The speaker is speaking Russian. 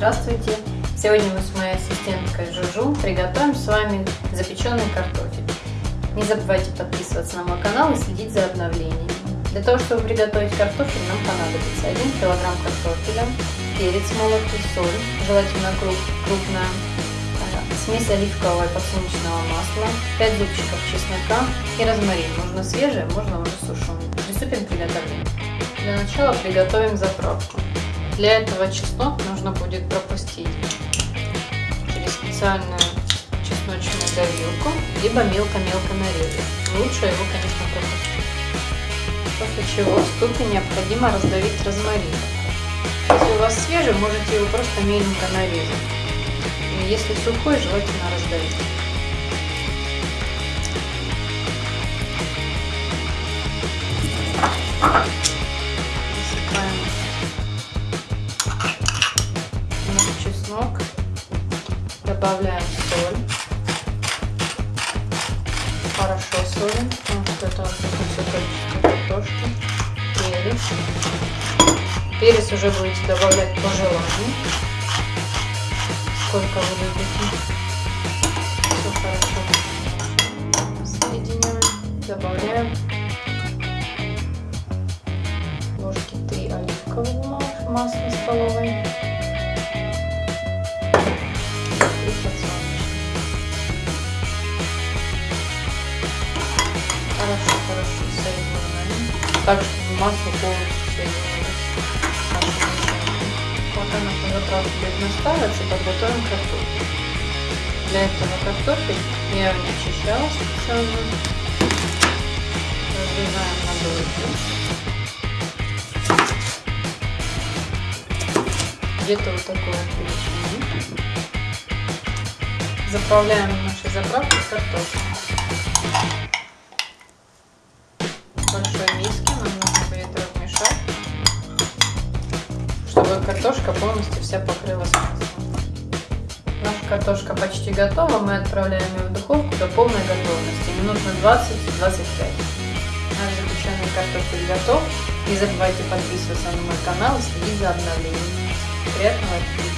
Здравствуйте! Сегодня мы с моей ассистенткой Жужу приготовим с вами запеченный картофель. Не забывайте подписываться на мой канал и следить за обновлениями. Для того, чтобы приготовить картофель, нам понадобится 1 кг картофеля, перец молотый, соль, желательно круп, крупная, э, смесь оливкового и подсолнечного масла, 5 зубчиков чеснока и розмарин. Можно свежий, можно уже сушеный. Приступим к приготовлению. Для начала приготовим заправку. Для этого чеснок нужно будет пропустить через специальную чесночную давилку, либо мелко-мелко нарезать. Лучше его, конечно, пропустить. После чего в ступе необходимо раздавить розмарин. Если у вас свежий, можете его просто меленько нарезать. Если сухой, желательно раздавить. Чеснок, добавляем соль, хорошо солим, потому что это все картошки, перец. Перец уже будете добавлять по желанию, сколько вы любите. Все хорошо соединяем, добавляем ложки 3 оливкового масла столовой. Так, чтобы масло полностью. Пока наша заправка будет настаиваться, подготовим картофель. Для этого картофель я очищала специально. Разрезаем на дольки. Где-то вот такой величины. Заправляем нашей заправкой картофель. Картошка полностью вся покрылась маслом. Наша картошка почти готова, мы отправляем ее в духовку до полной готовности, минут на 20-25. Наш запеченный картофель готов. Не забывайте подписываться на мой канал и следить за обновлениями. Приятного аппетита!